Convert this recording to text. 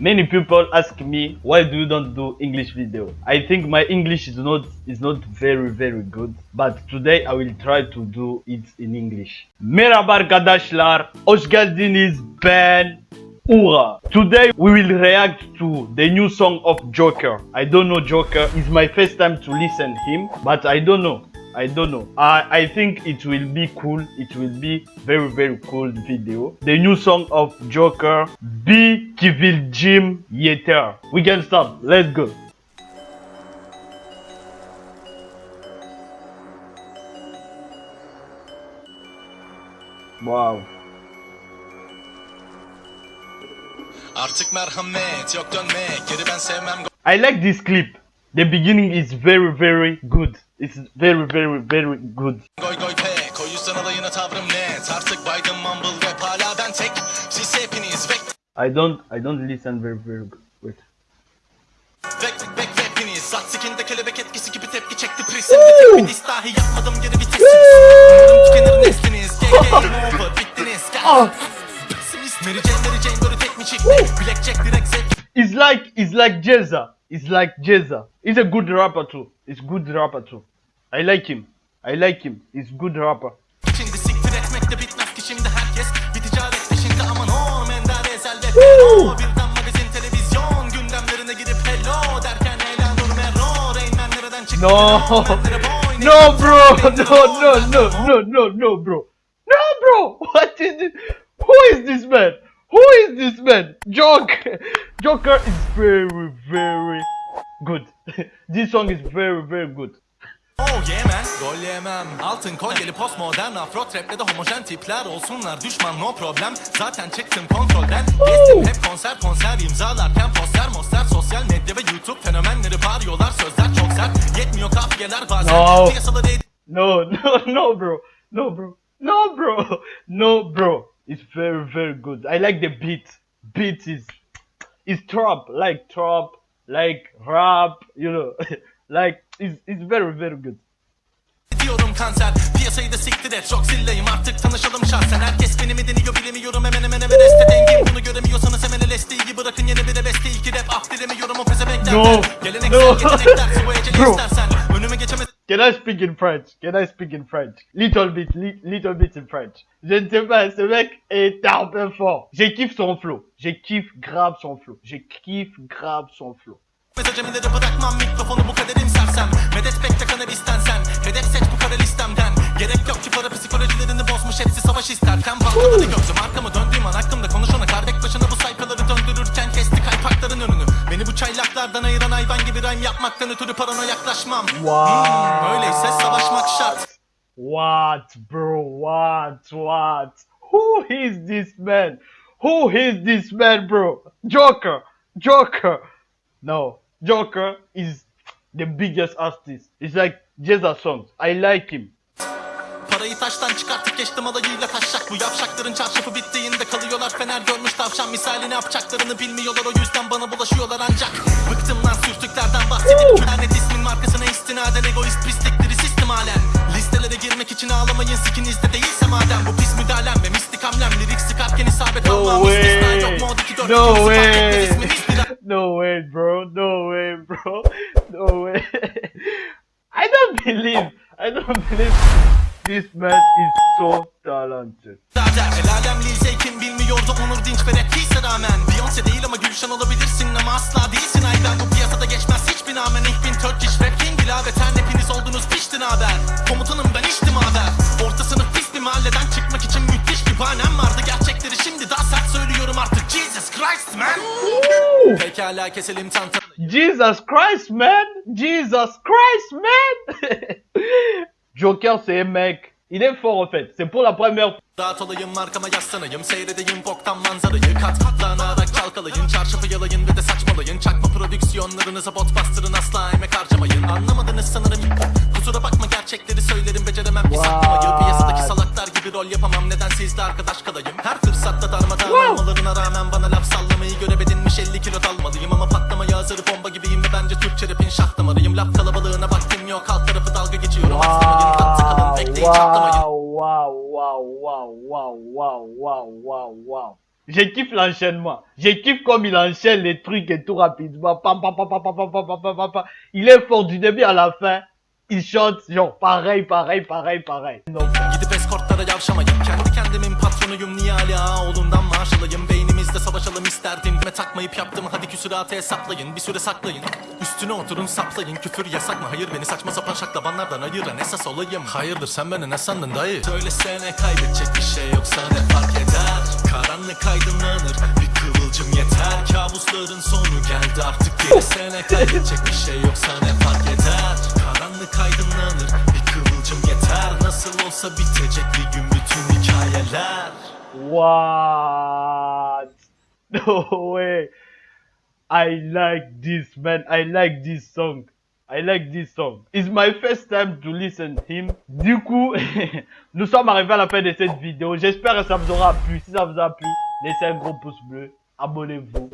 Many people ask me why do you don't do English video? I think my English is not is not very very good but today I will try to do it in English. Merhaba arkadaşlar, hoş geldiniz ben Ura. Today we will react to the new song of Joker. I don't know Joker. It's my first time to listen him, but I don't know. I don't know. I, I think it will be cool. It will be very very cool video. The new song of Joker, B Kivil Jim Yeter. We can start. Let's go. Wow. Artık merhamet yok dönmek Geri ben sevmem I like this clip. The beginning is very very good. It's very very very good. goy goy pek O yüzden alayına tavrım net Artık Biden mumble rap hala ben tek Siz hepiniz vek I don't I don't listen very very good. Wait. vek vek vek hepiniz Sat kelebek etkisi gibi tepki çekti Prisinde tek bir diss yapmadım geri vitesiniz Umarım tükenir nesliniz Gay game over bittiniz Gel Pessimist Mary Jane Mary Jane böyle tek mi çıktı Blackjack direkt zevk It's like it's like Jezza. It's like Jezza. He's a good rapper too. He's good rapper too. I like him. I like him. He's good rapper. Şimdi siktir etmek de bitmez ki şimdi herkes Bir ticaret peşinde aman o Mendar ezel ve feno Birden magazin televizyon Gündemlerine girip hello Derken Leyla Nur Merro Rain Man nereden çıktı No. No, bro. No, no, no, no, no, no, bro. No, bro. What is this? Who is this man? Who is this man? Joker. Joker is very, very good. this song is very, very good. Oh man Gol yemem Altın kolyeli postmodern Afro trap'le de homojen tipler olsunlar Düşman no problem Zaten çıktım kontrolden Gezdim hep konser konser imzalarken poster monster Sosyal medya ve youtube fenomenleri bağırıyorlar Sözler çok sert Yetmiyor kafiyeler bazen No. Piyasaları No, no, no, bro. No, bro. No, bro. No, bro. It's very, very good. I like the beat. Beat is, is trap, like trap, like rap, you know, like it's, it's very, very good. Diyorum kanser Piyasayı da siktir et Çok zilleyim artık tanışalım şahsen Herkes beni mi deniyor bilemiyorum Hemen hemen este dengim Bunu göremiyorsanız hemen LSD'yi bırakın yeni bir de beste iki rap Ah dilemiyorum o pezevenklerden No. Geleneksel No. yetenekler Sıvı eceli istersen Can I speak in French? Can I speak in French? Little bit, li- little bit in French. Je ne sais pas, ce mec est un peu fort. Je kiffe son flow. Je kiffe grave son flow. Je kiffe grave son flow. Rhyme yapmaktan ötürü parana yaklaşmam Wow. Hmm, Öyleyse savaşmak şart What, bro? What? What? Who is this man? Who is this man, bro? Joker. Joker. No, Joker is the biggest artist. It's like Jezza songs. I like him. Parayı taştan çıkartıp geçtim alayıyla taşacak Bu yavşakların çarşafı bittiğinde kalıyorlar Fener görmüş tavşan misali ne yapacaklarını bilmiyorlar O yüzden bana bulaşıyorlar ancak Bıktım lan sürtüklerden bahsedip Lanet ismin markasına istinaden Egoist pislikleri sistem halen Listelere girmek için ağlamayın sikinizde değilse madem Bu pis müdahalem ve mistik hamlem Lirik sıkarken isabet No almam istisna yok o diki dört No way. No way, bro. No way, bro. No way. I don't believe. I don't believe this man is so talented. Zaten El alem Lil Zey kim bilmiyordu Onur Dinç ve ise rağmen. Beyoncé değil ama Gülşen olabilirsin ama asla değilsin. Ayben Bu piyasada geçmez hiçbir namen Ich bin Turkish rap king ilaveten Hepiniz oldunuz piştin haber Komutanım ben içtim haber Orta sınıf pis bir mahalleden çıkmak için müthiş bir bahanem vardı. Gerçekleri şimdi daha sert söylüyorum artık. Jesus Christ man! Pekala keselim tantanı Jesus Christ, man! Jesus Christ, man! Joker, c'est un mec. Il est fort en fait. C'est pour la première fois. Olayım arkama yaslanayım Seyredeyim boktan manzarayı. Kat katlanarak çalkalayın Çarşafı yalayın ve de saçmalayın. Çakma prodüksiyonlarınıza bot bastırın. Asla emek harcamayın. Anlamadınız sanırım. Kusura bakma gerçekleri söylerim. Beceremem. Ki saklamayı Piyasadaki salaklar gibi rol yapamam. Neden sizle arkadaş kalayım. Her fırsatta darmadağın olmalarına rağmen Bana laf sallamayı görev edinmiş 50 kilo dalmalıyım Ama patlamaya hazır bomba gibiyim Ve bence Türkçe rapin şah damarıyım. Laf kalabalığına baktım yok. Alt wow, wow, wow, wow, wow, wow, wow, wow. Je kiffe l'enchaînement. Je kiffe comme il enchaîne les trucs et tout rapidement. Pam, pam, pam, pam, pam, pam, pam, pam, pam. Il est fort du début à la fin. Il chante genre pareil, pareil, pareil, pareil. Oğlundan takmayıp yaptım. Hadi küsuratı hesaplayın Bir süre saklayın. Üstüne oturun saplayın. Küfür yasak mı? Hayır beni saçma sapan şaklabanlardan ayıran esas olayım. Hayırdır sen beni ne sandın dayı? Söylesene kaybedecek bir şey yoksa ne fark eder? Karanlık aydınlanır bir kıvılcım yeter. Kabusların sonu geldi artık. Gerisine kaybedecek bir şey yoksa ne fark eder? Karanlık aydınlanır bir kıvılcım yeter. Nasıl olsa bitecek bir gün bütün hikayeler. What? No way. I like this, man. I like this song. I like this song. It's my first time to listen him. Du coup, nous sommes arrivés à la fin de cette vidéo. J'espère que ça vous aura plu. Si ça vous a plu, laissez un gros pouce bleu. Abonnez-vous.